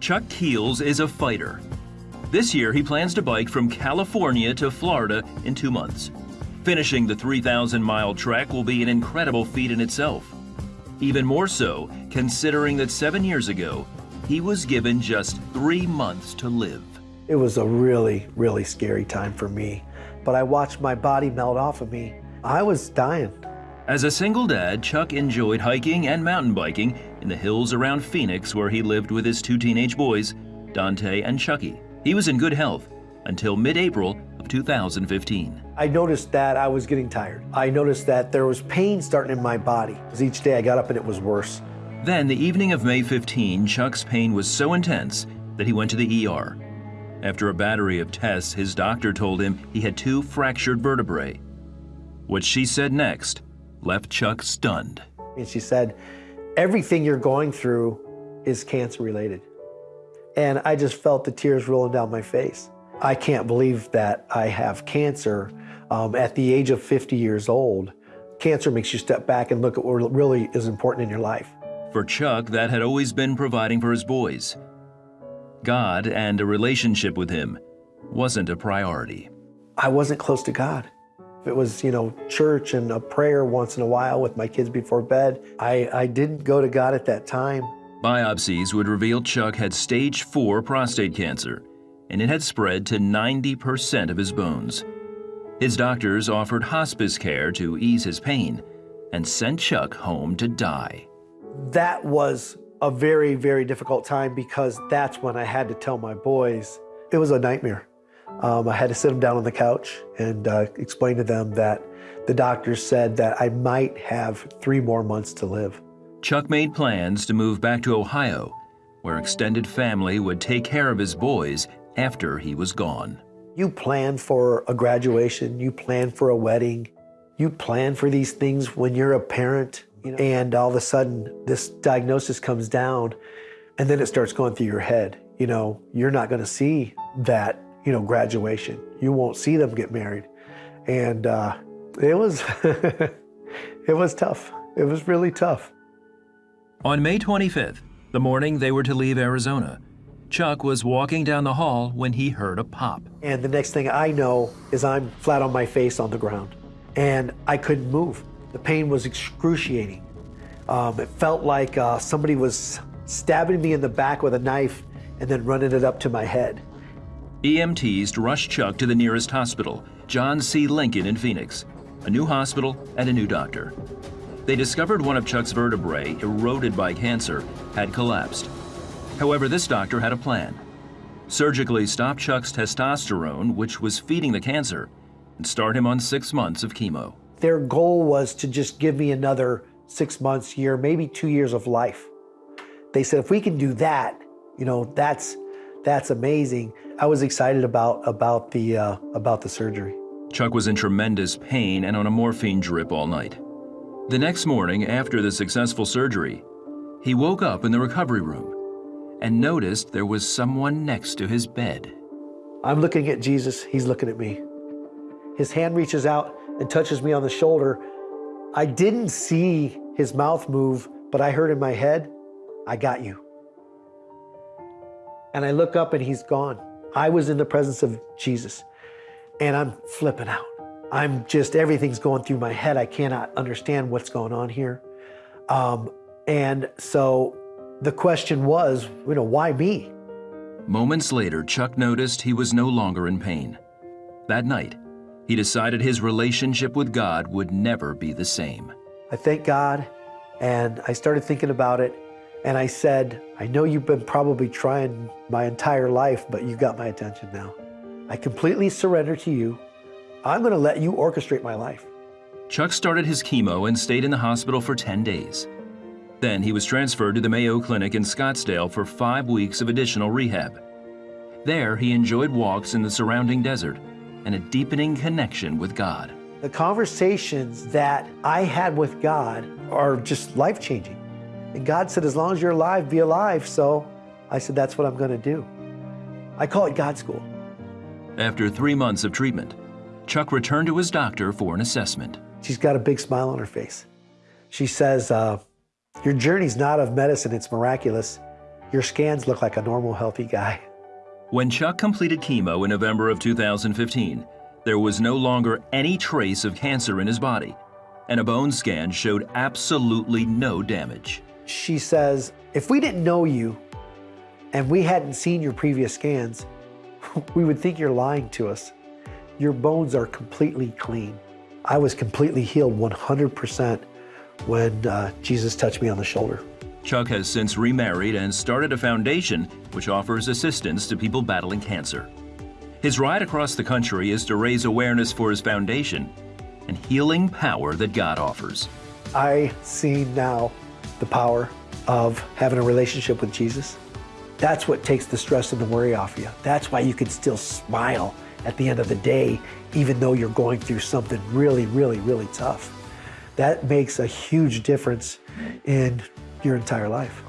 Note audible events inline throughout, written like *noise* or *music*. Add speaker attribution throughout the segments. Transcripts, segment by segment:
Speaker 1: Chuck Keels is a fighter. This year, he plans to bike from California to Florida in two months. Finishing the 3,000 mile trek will be an incredible feat in itself. Even more so, considering that seven years ago, he was given just three months to live.
Speaker 2: It was a really, really scary time for me. But I watched my body melt off of me. I was dying.
Speaker 1: As a single dad, Chuck enjoyed hiking and mountain biking in the hills around Phoenix where he lived with his two teenage boys, Dante and Chucky. He was in good health until mid-April of 2015.
Speaker 2: I noticed that I was getting tired. I noticed that there was pain starting in my body. Because each day I got up and it was worse.
Speaker 1: Then, the evening of May 15, Chuck's pain was so intense that he went to the ER. After a battery of tests, his doctor told him he had two fractured vertebrae. What she said next left Chuck stunned.
Speaker 2: And she said, everything you're going through is cancer related. And I just felt the tears rolling down my face. I can't believe that I have cancer um, at the age of 50 years old. Cancer makes you step back and look at what really is important in your life.
Speaker 1: For Chuck, that had always been providing for his boys. God and a relationship with him wasn't a priority.
Speaker 2: I wasn't close to God. If it was, you know, church and a prayer once in a while with my kids before bed, I, I didn't go to God at that time.
Speaker 1: Biopsies would reveal Chuck had stage 4 prostate cancer, and it had spread to 90% of his bones. His doctors offered hospice care to ease his pain and sent Chuck home to die.
Speaker 2: That was a very, very difficult time because that's when I had to tell my boys. It was a nightmare. Um, I had to sit them down on the couch and uh, explain to them that the doctors said that I might have three more months to live.
Speaker 1: Chuck made plans to move back to Ohio, where extended family would take care of his boys after he was gone.
Speaker 2: You plan for a graduation, you plan for a wedding, you plan for these things when you're a parent, you know, and all of a sudden this diagnosis comes down and then it starts going through your head. You know, you're not going to see that you know, graduation. You won't see them get married. And uh, it was, *laughs* it was tough. It was really tough.
Speaker 1: On May 25th, the morning they were to leave Arizona, Chuck was walking down the hall when he heard a pop.
Speaker 2: And the next thing I know is I'm flat on my face on the ground. And I couldn't move. The pain was excruciating. Um, it felt like uh, somebody was stabbing me in the back with a knife and then running it up to my head.
Speaker 1: EMTs rushed Chuck to the nearest hospital, John C. Lincoln in Phoenix, a new hospital and a new doctor. They discovered one of Chuck's vertebrae, eroded by cancer, had collapsed. However, this doctor had a plan. Surgically stop Chuck's testosterone, which was feeding the cancer, and start him on six months of chemo.
Speaker 2: Their goal was to just give me another six months, year, maybe two years of life. They said, if we can do that, you know, that's, that's amazing. I was excited about, about, the, uh, about the surgery.
Speaker 1: Chuck was in tremendous pain and on a morphine drip all night. The next morning, after the successful surgery, he woke up in the recovery room and noticed there was someone next to his bed.
Speaker 2: I'm looking at Jesus, he's looking at me. His hand reaches out and touches me on the shoulder. I didn't see his mouth move, but I heard in my head, I got you. And I look up and he's gone. I was in the presence of Jesus and I'm flipping out. I'm just, everything's going through my head. I cannot understand what's going on here. Um, and so the question was, you know, why me?
Speaker 1: Moments later, Chuck noticed he was no longer in pain. That night, he decided his relationship with God would never be the same.
Speaker 2: I thank God, and I started thinking about it, and I said, I know you've been probably trying my entire life, but you got my attention now. I completely surrender to you. I'm going to let you orchestrate my life.
Speaker 1: Chuck started his chemo and stayed in the hospital for 10 days. Then he was transferred to the Mayo Clinic in Scottsdale for five weeks of additional rehab. There, he enjoyed walks in the surrounding desert and a deepening connection with God.
Speaker 2: The conversations that I had with God are just life-changing. And God said, as long as you're alive, be alive. So I said, that's what I'm going to do. I call it God school.
Speaker 1: After three months of treatment, Chuck returned to his doctor for an assessment.
Speaker 2: She's got a big smile on her face. She says, uh, your journey's not of medicine, it's miraculous. your scans look like a normal, healthy guy.
Speaker 1: When Chuck completed chemo in November of 2015, there was no longer any trace of cancer in his body, and a bone scan showed absolutely no damage.
Speaker 2: She says, if we didn't know you and we hadn't seen your previous scans, *laughs* we would think you're lying to us. Your bones are completely clean. I was completely healed 100% when uh, Jesus touched me on the shoulder.
Speaker 1: Chuck has since remarried and started a foundation which offers assistance to people battling cancer. His ride across the country is to raise awareness for his foundation and healing power that God offers.
Speaker 2: I see now the power of having a relationship with Jesus. That's what takes the stress and the worry off you. That's why you can still smile at the end of the day, even though you're going through something really, really, really tough. That makes a huge difference in your entire life.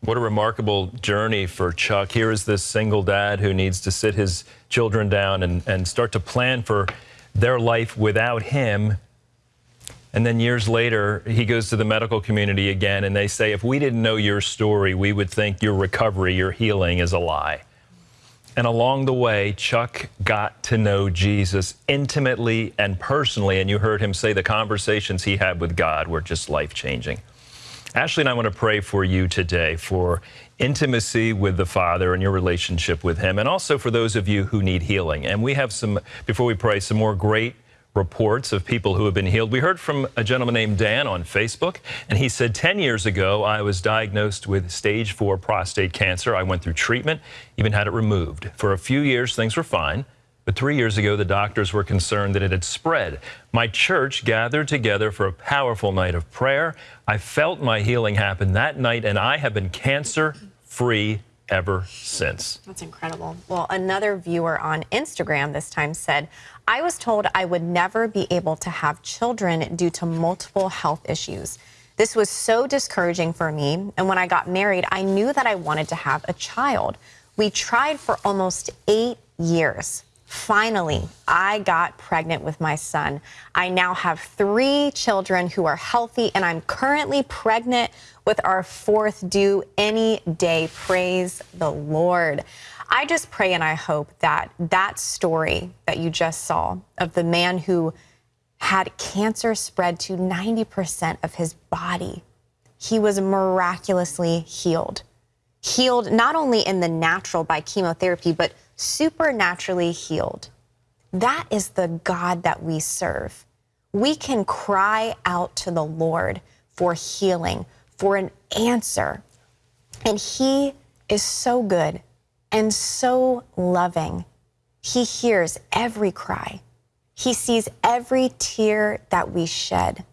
Speaker 3: What a remarkable journey for Chuck. Here is this single dad who needs to sit his children down and, and start to plan for their life without him. And then years later, he goes to the medical community again, and they say, if we didn't know your story, we would think your recovery, your healing is a lie. And along the way, Chuck got to know Jesus intimately and personally. And you heard him say the conversations he had with God were just life changing. Ashley and I want to pray for you today for intimacy with the Father and your relationship with Him, and also for those of you who need healing. And we have some, before we pray, some more great reports of people who have been healed. We heard from a gentleman named Dan on Facebook, and he said, 10 years ago, I was diagnosed with stage four prostate cancer. I went through treatment, even had it removed. For a few years, things were fine. But three years ago, the doctors were concerned that it had spread. My church gathered together for a powerful night of prayer. I felt my healing happen that night, and I have been cancer free ever since.
Speaker 4: That's incredible. Well, another viewer on Instagram this time said, I was told I would never be able to have children due to multiple health issues. This was so discouraging for me. And when I got married, I knew that I wanted to have a child. We tried for almost eight years. Finally, I got pregnant with my son. I now have three children who are healthy, and I'm currently pregnant with our fourth due any day. Praise the Lord. I just pray and I hope that that story that you just saw of the man who had cancer spread to 90% of his body, he was miraculously healed. Healed not only in the natural by chemotherapy, but supernaturally healed. That is the God that we serve. We can cry out to the Lord for healing, for an answer. And He is so good and so loving. He hears every cry, He sees every tear that we shed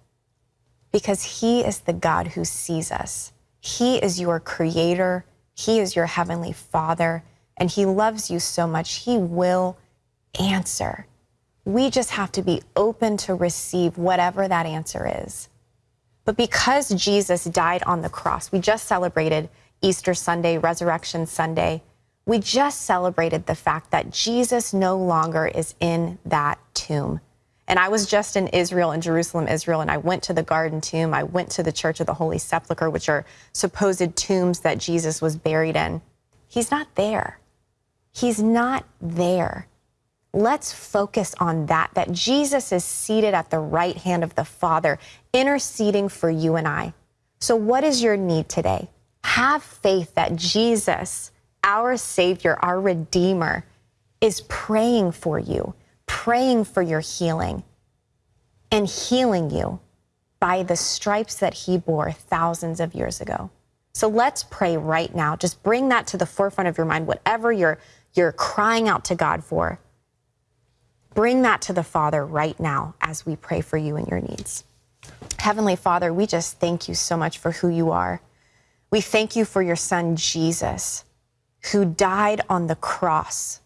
Speaker 4: because He is the God who sees us. He is your creator, He is your heavenly Father and He loves you so much, He will answer. We just have to be open to receive whatever that answer is. But because Jesus died on the cross, we just celebrated Easter Sunday, Resurrection Sunday. We just celebrated the fact that Jesus no longer is in that tomb. And I was just in Israel, in Jerusalem, Israel, and I went to the Garden Tomb. I went to the Church of the Holy Sepulchre, which are supposed tombs that Jesus was buried in. He's not there. He's not there. Let's focus on that, that Jesus is seated at the right hand of the Father, interceding for you and I. So, what is your need today? Have faith that Jesus, our Savior, our Redeemer, is praying for you, praying for your healing, and healing you by the stripes that He bore thousands of years ago. So let's pray right now. Just bring that to the forefront of your mind, whatever you're you're crying out to God for, bring that to the Father right now as we pray for you and your needs. Heavenly Father, we just thank you so much for who you are. We thank you for your son, Jesus, who died on the cross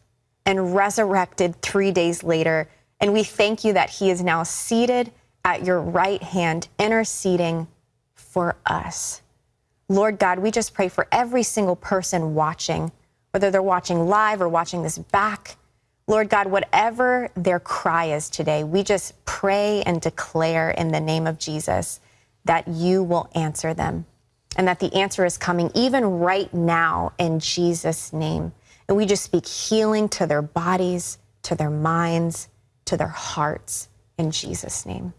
Speaker 4: and resurrected three days later. And we thank you that he is now seated at your right hand, interceding for us. Lord God, we just pray for every single person watching whether they're watching live or watching this back. Lord God, whatever their cry is today, we just pray and declare in the name of Jesus that you will answer them. and that the answer is coming even right now in Jesus' name. And we just speak healing to their bodies, to their minds, to their hearts in Jesus' name.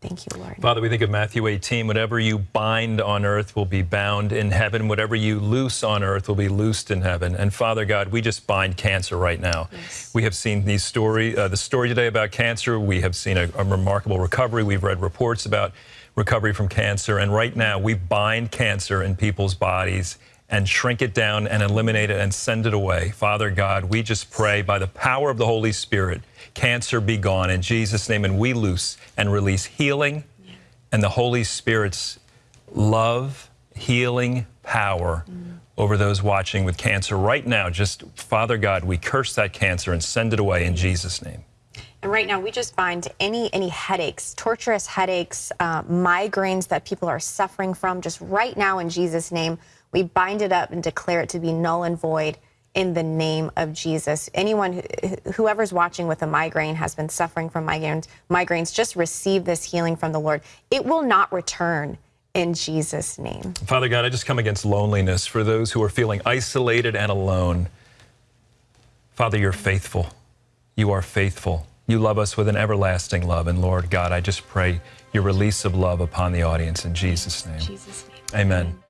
Speaker 4: Thank you, Lord.
Speaker 3: Father, we think of Matthew 18. Whatever you bind on earth will be bound in heaven. Whatever you loose on earth will be loosed in heaven. And Father God, we just bind cancer right now. Yes. We have seen these story, uh, the story today about cancer. We have seen a, a remarkable recovery. We've read reports about recovery from cancer. And right now, we bind cancer in people's bodies and shrink it down and eliminate it and send it away. Father God, we just pray by the power of the Holy Spirit, cancer be gone in Jesus' name, and we loose and release healing and the Holy Spirit's love, healing power mm. over those watching with cancer right now. Just, Father God, we curse that cancer and send it away in Jesus' name.
Speaker 4: And right now, we just find any any headaches, torturous headaches, uh, migraines that people are suffering from. Just right now, in Jesus' name, we bind it up and declare it to be null and void in the name of Jesus. Anyone, whoever's watching with a migraine has been suffering from migraines, migraines, just receive this healing from the Lord. It will not return in Jesus' name.
Speaker 3: Father God, I just come against loneliness for those who are feeling isolated and alone. Father, you're faithful. You are faithful. You love us with an everlasting love. And Lord God, I just pray your release of love upon the audience in Jesus' name. Jesus name. Amen.
Speaker 5: Hey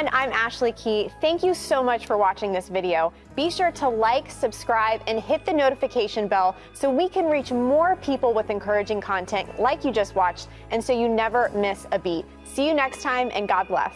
Speaker 5: everyone, I'm Ashley Key. Thank you so much for watching this video. Be sure to like, subscribe, and hit the notification bell so we can reach more people with encouraging content like you just watched and so you never miss a beat. See you next time and God bless.